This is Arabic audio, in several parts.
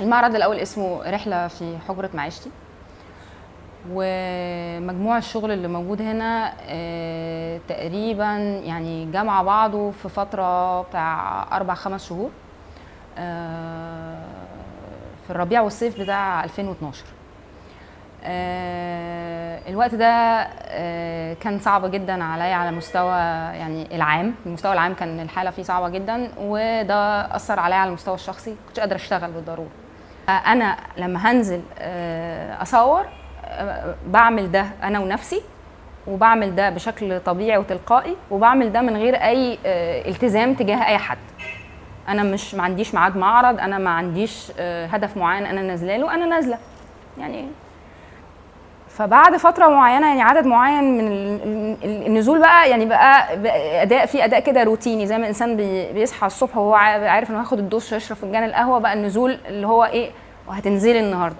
المعرض الأول اسمه رحلة في حجرة معيشتي. ومجموع الشغل اللي موجود هنا آه، تقريبا يعني جمع بعضه في فترة بتاع أربع خمس شهور آه، في الربيع والصيف بتاع 2012 آه، الوقت ده كان صعب جدا عليا على مستوى يعني العام. المستوى العام كان الحالة فيه صعبة جدا وده أثر عليا على المستوى الشخصي. كنتش قادره أشتغل بالضرورة. أنا لما هنزل آه، أصور آه، بعمل ده أنا ونفسي وبعمل ده بشكل طبيعي وتلقائي وبعمل ده من غير أي آه، التزام تجاه أي حد. أنا مش ما عنديش ميعاد معرض أنا ما عنديش هدف معين أنا نازله له أنا نازلة. يعني فبعد فترة معينة يعني عدد معين من ال- ال- النزول بقى يعني بقى أداء في أداء كده روتيني زي ما الإنسان بي- بيصحى الصبح وهو عا- عارف إنه هياخد الدش يشرب فنجان القهوة بقى النزول اللي هو إيه وهتنزلي النهارده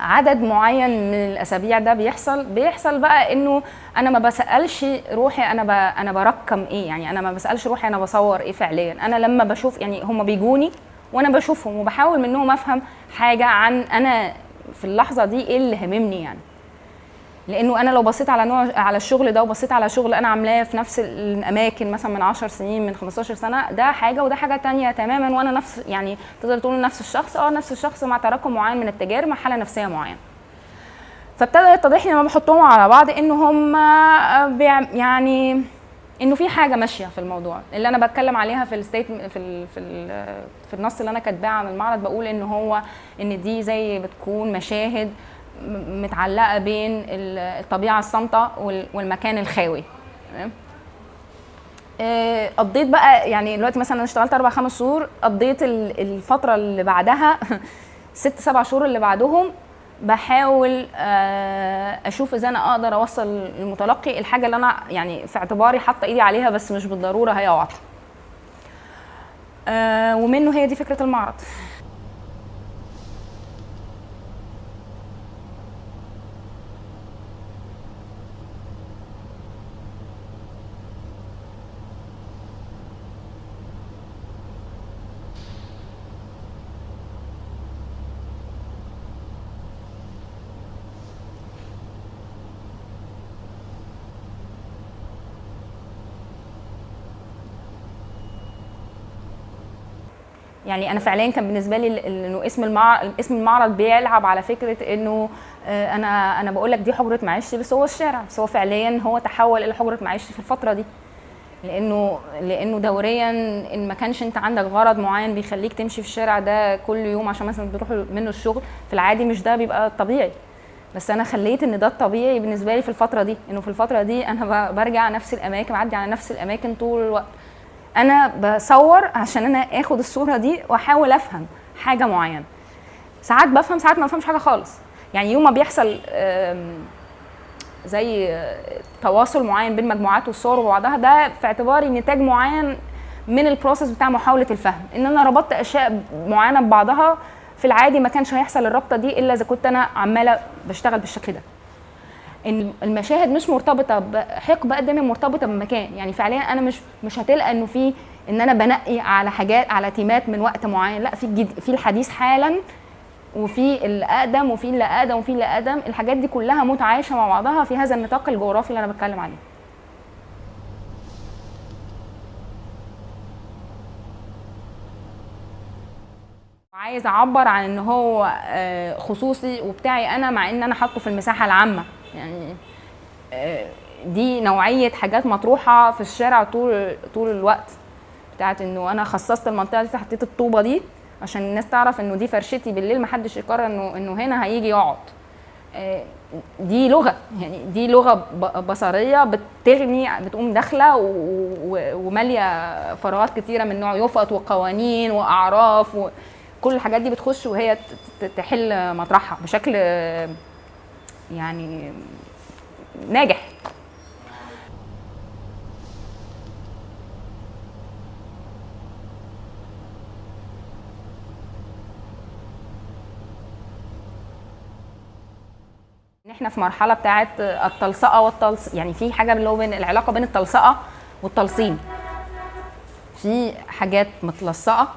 عدد معين من الأسابيع ده بيحصل بيحصل بقى إنه أنا ما بسألش روحي أنا. أنا برقم إيه يعني أنا ما بسألش روحي أنا بصور إيه فعليا أنا لما بشوف يعني هم بيجوني وأنا بشوفهم وبحاول منهم أفهم حاجة عن أنا في اللحظة دي إيه اللي هممني يعني لأنه أنا لو بصيت على نوع على الشغل ده وبصيت على شغل أنا عاملاه في نفس الاماكن مثلا من 10 سنين من 15 سنة ده حاجة وده حاجة تانية تماما وأنا نفس يعني تقدر تقول نفس الشخص آه نفس الشخص مع تراكم معين من التجارب مع حالة نفسية معينة. فابتدى يتضح لي لما بحطهم على بعض إن هم بيع- يعني إنه في حاجة ماشية في الموضوع. اللي أنا بتكلم عليها في الستيت في في في النص اللي أنا كاتباه عن المعرض بقول إن هو إن دي زي بتكون مشاهد متعلقة بين ال- الطبيعه الصامته وال- والمكان الخاوي. آه، قضيت بقى يعني دلوقتي مثلا أنا اشتغلت أربع خمس شهور قضيت ال- الفترة اللي بعدها ست سبع شهور اللي بعدهم بحاول آه، أشوف إزاي أنا أقدر أوصل للمتلقي الحاجة اللي أنا يعني في اعتباري حاطة إيدي عليها بس مش بالضرورة هي واضحه ومنه هي دي فكرة المعرض. يعني أنا فعليا كان بالنسبة لي إنه اسم المعرض اسم المعرض بيلعب على فكرة إنه آه، أنا أنا بقول لك دي حجرة معيشتي بس هو الشارع بس هو فعليا هو تحول إلى حجرة معيشتي في الفترة دي. لأنه لأنه دوريا إن ما كانش أنت عندك غرض معين بيخليك تمشي في الشارع ده كل يوم عشان مثلا بتروح منه الشغل في العادي مش ده بيبقى طبيعي. بس أنا خليت إن ده الطبيعي بالنسبة لي في الفترة دي إنه في الفترة دي أنا برجع نفس الأماكن بعدي على نفس الأماكن طول الوقت. أنا بصور عشان أنا آخد الصورة دي وأحاول أفهم حاجة معينة. ساعات بفهم ساعات ما بفهمش حاجة خالص. يعني يوم ما بيحصل زي تواصل معين بين مجموعات والصور وبعضها ده في اعتباري نتاج معين من البروسيس بتاع محاولة الفهم. إن أنا ربطت أشياء معينة ببعضها في العادي ما كانش هيحصل الرابطة دي إلا إذا كنت أنا عمالة بشتغل بالشكل ده. إن المشاهد مش مرتبطة بحقبه قد ما مرتبطة بمكان. يعني فعليا أنا مش مش هتلقى إنه في إن أنا بنقي على حاجات على تيمات من وقت معين. لأ في في الحديث حالا وفي اللي اقدم وفي اللي أقدم وفي اللي أقدم. الحاجات دي كلها متعايشة مع بعضها في هذا النطاق الجغرافي اللي أنا بتكلم عليه. عايز أعبر عن إن هو آه، خصوصي وبتاعي أنا مع إن أنا حاطه في المساحة العامة. يعني آه، دي نوعية حاجات مطروحة في الشارع طول طول الوقت بتاعت إنه أنا خصصت المنطقة دي حطيت الطوبة دي عشان الناس تعرف إنه دي فرشتي بالليل محدش يقرر إنه إنه هنا هيجي يقعد. آه، دي لغة يعني دي لغة بصرية بتغني بتقوم داخلة ومالية فراغات كتيرة من نوع يفط وقوانين وأعراف وكل الحاجات دي بتخش وهي تحل مطرحها بشكل يعني ناجح. إحنا في مرحلة بتاعه التلصقة والتلص يعني في حاجة اللي هو بين العلاقة بين التلصقة والتلصيم. في حاجات متلصقة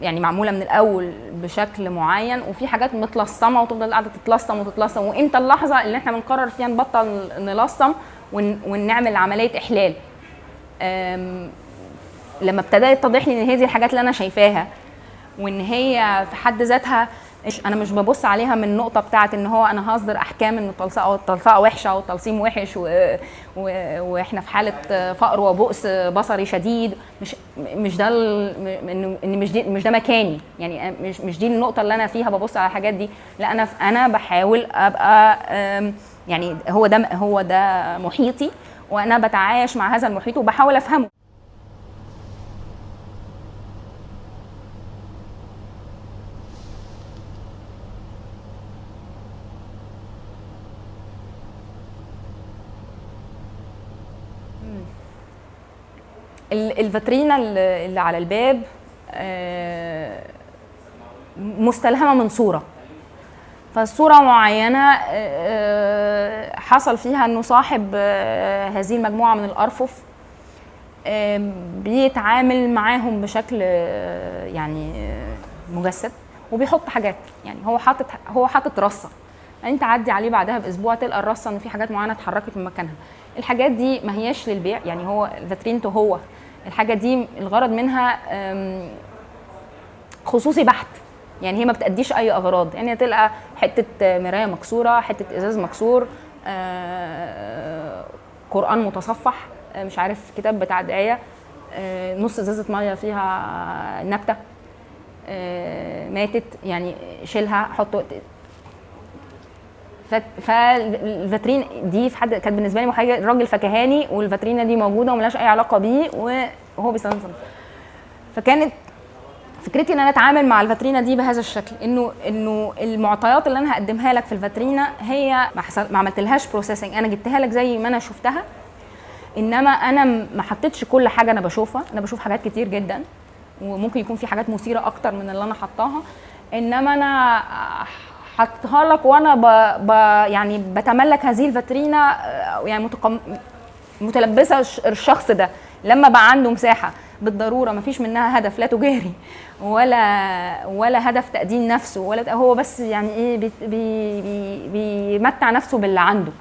يعني معمولة من الأول بشكل معين وفي حاجات متلصمة وتفضل قاعدة تتلصم وتتلصم وإمتى اللحظة اللي إحنا بنقرر فيها نبطل نلصم ون- ونعمل عملية إحلال. لما ابتدى يتضح لي إن دي الحاجات اللي أنا شايفاها وإن هي في حد ذاتها أنا مش ببص عليها من النقطة بتاعه إن هو أنا هصدر أحكام إن التلصقه التلصقه وحشة أو التلصيم وحش و... و... وإحنا في حالة فقر وبؤس بصري شديد مش مش ده ال... إن مش دي مش ده مكاني. يعني مش مش دي النقطة اللي أنا فيها ببص على الحاجات دي. لا أنا أنا بحاول أبقى يعني هو ده هو ده محيطي وأنا بتعايش مع هذا المحيط وبحاول أفهمه. الفاترينا اللي على الباب آه، مستلهمة من صورة. فالصورة معينة آه، حصل فيها إنه صاحب آه، هذه المجموعة من الأرفف آه، بيتعامل معاهم بشكل آه، يعني آه، مجسد وبيحط حاجات. يعني هو حاطط هو حاطط رصة. انت عدي عليه بعدها بأسبوع تلقى الرصة ان في حاجات معينة اتحركت من مكانها. الحاجات دي ما هياش للبيع. يعني هو فاترينته هو. الحاجة دي الغرض منها خصوصي بحت. يعني هي ما بتأديش أي أغراض. يعني تلقى حتة مراية مكسورة حتة إزاز مكسور آه، قرآن متصفح آه، مش عارف كتاب بتاع دعايه آه، نص إزازة مية فيها نبتة ماتت. يعني شيلها حطه فالفاترين دي في حد كانت بالنسبة لي حاجة راجل فكهاني والفاترينا دي موجودة وملهاش أي علاقة بيه وهو بيستخدم. فكانت فكرتي إن أنا أتعامل مع الفاترينا دي بهذا الشكل انه إنه المعطيات اللي أنا هقدمها لك في الفاترينا هي ما, حصل ما عملتلهاش processing أنا جبتها لك زي ما أنا شفتها إنما أنا ما حطيتش كل حاجة أنا بشوفها. أنا بشوف حاجات كتير جدا وممكن يكون في حاجات مثيرة أكتر من اللي أنا حطاها. إنما أنا حطها لك وأنا ب... ب... يعني بتملك هذه الفاترينا آه، يعني متقم... متلبسة الش- الشخص ده لما بقى عنده مساحة. بالضرورة ما فيش منها هدف لا تجاري ولا ولا هدف تقديم نفسه ولا هو بس يعني إيه بي بي بيمتع نفسه باللي عنده.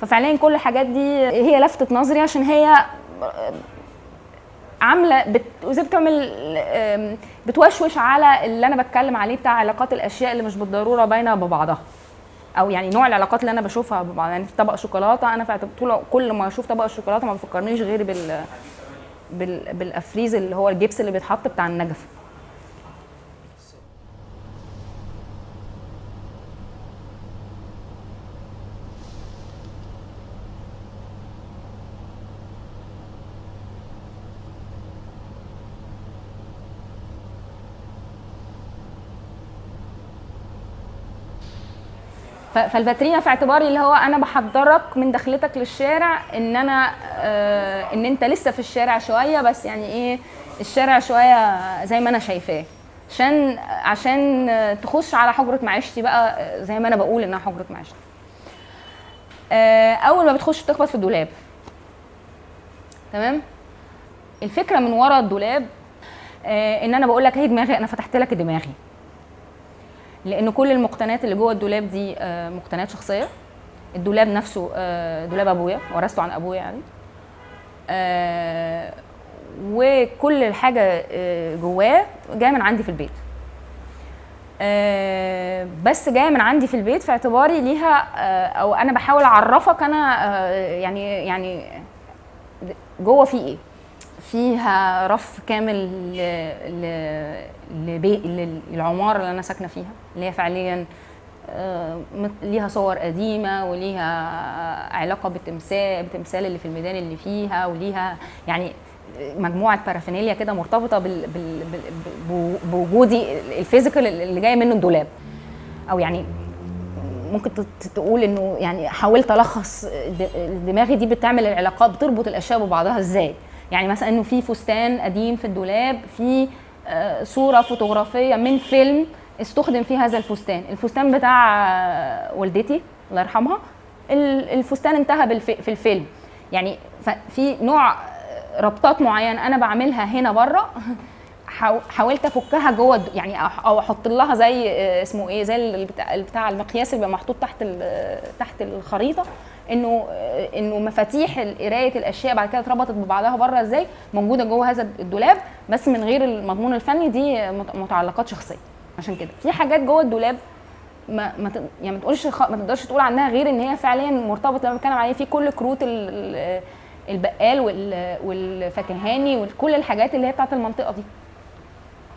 ففعليا كل الحاجات دي هي لفتت نظري عشان هي عاملة بت... بتعمل بتوشوش على اللي أنا بتكلم عليه بتاع علاقات الأشياء اللي مش بالضرورة باينة ببعضها. أو يعني نوع العلاقات اللي أنا بشوفها ببعض يعني في طبق شوكولاتة أنا طول كل ما أشوف طبق الشوكولاته ما بيفكرنيش غير بال بال بالأفريز اللي هو الجبس اللي بيتحط بتاع النجف. فالفاترينا في اعتباري اللي هو أنا بحضرك من دخلتك للشارع ان أنا آه ان انت لسه في الشارع شوية بس يعني إيه الشارع شوية زي ما أنا شايفاه. عشان عشان تخش على حجرة معيشتي بقى آه، زي ما أنا بقول انها حجرة معيشتي. آه اول ما بتخش بتخبط في الدولاب. تمام؟ الفكرة من ورا الدولاب آه ان أنا بقول لك هي دماغي أنا فتحت لك دماغي. لأن كل المقتنيات اللي جوه الدولاب دي آه، مقتنيات شخصية. الدولاب نفسه آه، دولاب أبويا ورثته عن أبويا يعني. آه، وكل الحاجة جواه جاية من عندي في البيت. بس جاية من عندي في البيت في اعتباري ليها أو أنا بحاول أعرفك أنا يعني يعني جوه في إيه. فيها رف كامل. للعمارة اللي أنا ساكنة فيها. اللي هي فعليا آه، ليها صور قديمة وليها علاقة بالتمثال بتمثال اللي في الميدان اللي فيها وليها يعني مجموعة paraphernalia كده مرتبطة بال... بال... بال... بو- بوجودي ال physical اللي جاي منه الدولاب. أو يعني ممكن تقول إنه يعني حاولت ألخص دماغي دي بتعمل العلاقات بتربط الأشياء ببعضها إزاي. يعني مثلا إنه في فستان قديم في الدولاب في آه، صورة فوتوغرافية من فيلم استخدم فيه هذا الفستان. الفستان بتاع والدتي الله يرحمها ال- الفستان انتهى في الفيلم. يعني في نوع ربطات معينة أنا بعملها هنا بره حاو- حاولت أفكها جوه يعني أو أحط لها زي آه، اسمه إيه زي البتاع المقياس اللي بيبقى محطوط تحت تحت الخريطة إنه آه، إنه مفاتيح قراية الأشياء بعد كده اتربطت ببعضها بره إزاي؟ موجودة جوه هذا الدولاب بس من غير المضمون الفني دي مت- متعلقات شخصية. عشان كده. في حاجات جوه الدولاب ما ما يعني ما تقولش ما تقدرش تقول عنها غير إن هي فعليا مرتبطة لما بتكلم عليه في كل كروت ال- ال- البقال وال- والفكهاني وكل الحاجات اللي هي بتاعت المنطقة دي.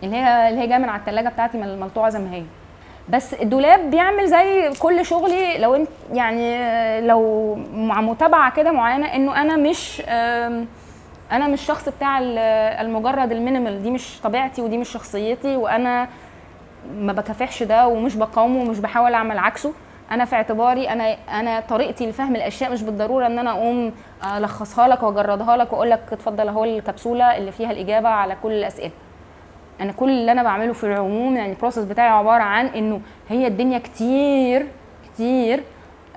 اللي هي اللي هي جاية من على الثلاجه بتاعتي من الملطوعه زي ما هي. بس الدولاب بيعمل زي كل شغلي لو انت يعني لو مع متابعة كده معينة إنه أنا مش أنا مش شخص بتاع ال- المجرد المينيمال. دي مش طبيعتي ودي مش شخصيتي وأنا ما بكافحش ده ومش بقاومه ومش بحاول أعمل عكسه. أنا في اعتباري أنا أنا طريقتي لفهم الأشياء مش بالضرورة إن أنا أقوم ألخصها لك وأجردها لك وأقول لك اتفضل أهو الكبسولة اللي فيها الإجابة على كل الأسئلة. أنا كل اللي أنا بعمله في العموم يعني البروسيس بتاعي عبارة عن إنه هي الدنيا كتير كتير.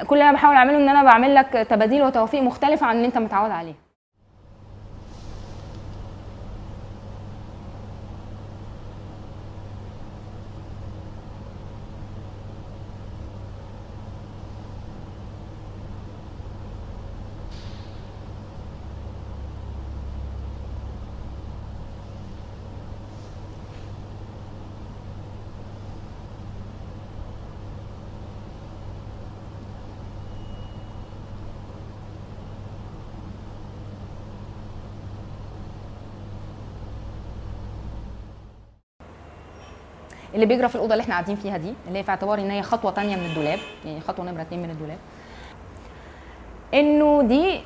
كل اللي أنا بحاول أعمله إن أنا بعمل لك تباديل وتوافيق مختلفه عن اللي أنت متعود عليه. اللي بيجرى في الأوضة اللي إحنا قاعدين فيها دي اللي هي في اعتباري إن هي خطوة تانية من الدولاب يعني خطوة نمرة اتنين من الدولاب. إنه دي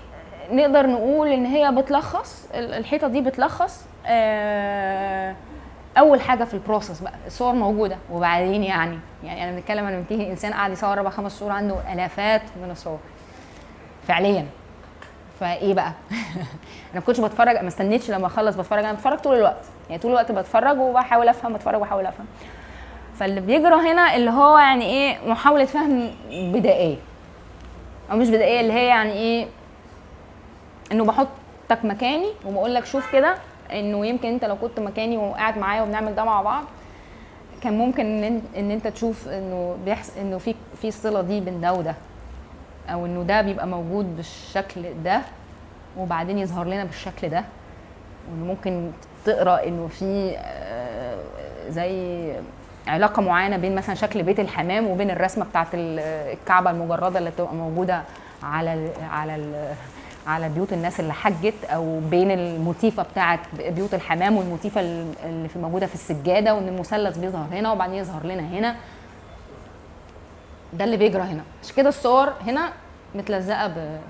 نقدر نقول إن هي بتلخص ال- الحيطة دي بتلخص آه، أول حاجة في ال process بقى الصور موجودة وبعدين يعني يعني أنا بنتكلم أنا بنتهي إنسان قاعد يصور أربع خمس صور عنده آلافات من الصور فعليا. فايه بقى؟ أنا ما كنتش بتفرج ما استنيتش لما اخلص بتفرج أنا بتفرج طول الوقت. يعني طول الوقت بتفرج وبحاول افهم بتفرج وبحاول افهم. فاللي بيجرى هنا اللي هو يعني إيه محاولة فهم بدائية. أو مش بدائية اللي هي يعني إيه انه بحطك مكاني وبقول لك شوف كده انه يمكن انت لو كنت مكاني وقاعد معايا وبنعمل ده مع بعض كان ممكن إن أنت تشوف إنه بيحصل إنه في في الصله دي بين ده وده. أو إنه ده بيبقى موجود بالشكل ده وبعدين يظهر لنا بالشكل ده وإنه ممكن تقرأ إنه في آه، زي علاقة معينة بين مثلا شكل بيت الحمام وبين الرسمة بتاعت ال- الكعبة المجردة اللي بتبقى موجودة على على على بيوت الناس اللي حجت أو بين الموتيفة بتاعت بيوت الحمام والموتيفة اللي في موجودة في السجادة وإن المثلث بيظهر هنا وبعدين يظهر لنا هنا. ده اللي بيجرى هنا. عشان كده الصور هنا متلزقة ب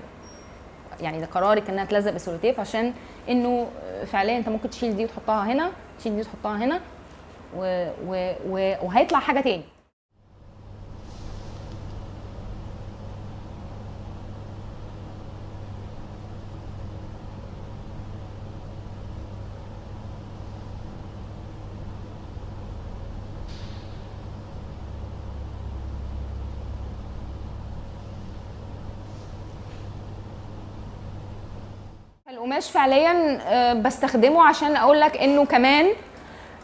يعني ده قراري انها تلزق بسولوتيب عشان إنه فعليا أنت ممكن تشيل دي وتحطها هنا تشيل دي وتحطها هنا و... و... و... وهيطلع حاجة تاني. القماش فعليا آه، بستخدمه عشان أقول لك إنه كمان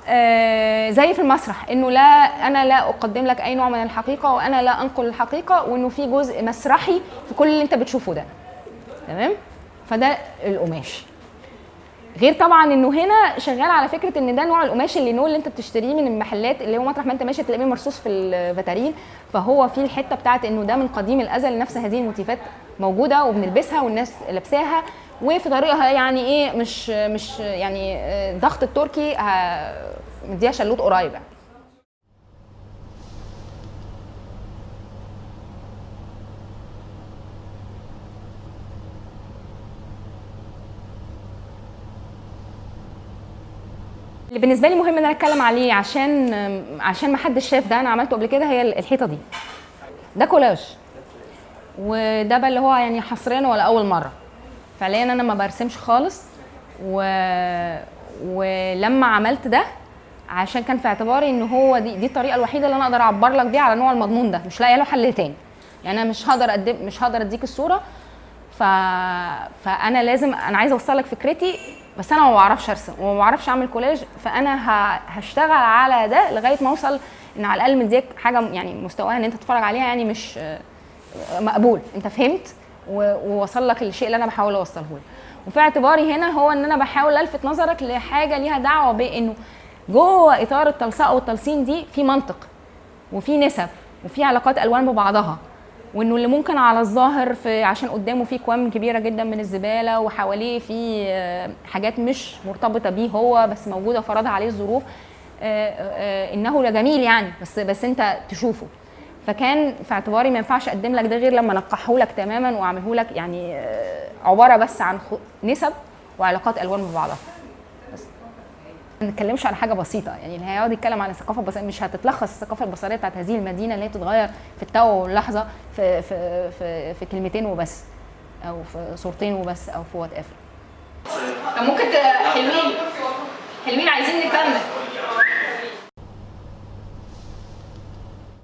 آه، زي في المسرح إنه لا أنا لا أقدم لك أي نوع من الحقيقة وأنا لا أنقل الحقيقة وإنه في جزء مسرحي في كل اللي أنت بتشوفه ده. تمام؟ فده القماش. غير طبعا إنه هنا شغال على فكرة إن ده نوع القماش اللي نوع اللي أنت بتشتريه من المحلات اللي هو مطرح ما أنت ماشي تلاقيه مرصوص في الفاترين فهو في الحتة بتاعت إنه ده من قديم الأزل نفس هذه الموتيفات موجودة وبنلبسها والناس لابساها. وفي طريقها يعني إيه مش مش يعني آه، ضغط التركي ه- مديها شلوت قريب يعني اللي بالنسبة لي مهم إن أنا أتكلم عليه عشان عشان ما حدش شاف ده أنا عملته قبل كده هي الحيطة دي. ده كولاج وده بقى اللي هو يعني حصريا ولا أول مرة. فعليا أنا ما برسمش خالص. و... ولما عملت ده عشان كان في اعتباري إن هو دي دي الطريقة الوحيدة اللي أنا أقدر أعبر لك بيها على نوع المضمون ده. مش لاقية له حل تاني. يعني أنا مش هقدر اقدم مش هقدر أديك الصورة. ف... فأنا لازم أنا عايزة أوصل لك فكرتي بس أنا ما بعرفش أرسم وما بعرفش أعمل كولاج فأنا ه- هشتغل على ده لغاية ما أوصل إن على الأقل مديك حاجة يعني مستواها إن أنت تتفرج عليها يعني مش مقبول. أنت فهمت؟ ووصل لك الشيء اللي أنا بحاول اوصله لك. وفي اعتباري هنا هو ان أنا بحاول الفت نظرك لحاجة ليها دعوة بانه جوه اطار التلصقه والتلصيم دي في منطق وفي نسب وفي علاقات الوان ببعضها وانه اللي ممكن على الظاهر في عشان قدامه في كوام كبيرة جدا من الزبالة وحواليه في آه، حاجات مش مرتبطة بيه هو بس موجودة فرضها عليه الظروف آه، آه، إنه جميل يعني بس بس أنت تشوفه. فكان في اعتباري ما ينفعش أقدم لك ده غير لما انقحه لك تماما وأعمله لك يعني آه، عبارة بس عن نسب وعلاقات ألوان ببعضها. ما نتكلمش على حاجة بسيطة يعني اللي هيقعد يتكلم عن الثقافة البصرية مش هتتلخص الثقافة البصرية بتاعت هذه المدينة اللي هي بتتغير في التو واللحظة في في في, في كلمتين وبس أو في صورتين وبس أو في whatever طب ممكن حلوين حلوين عايزين نكمل.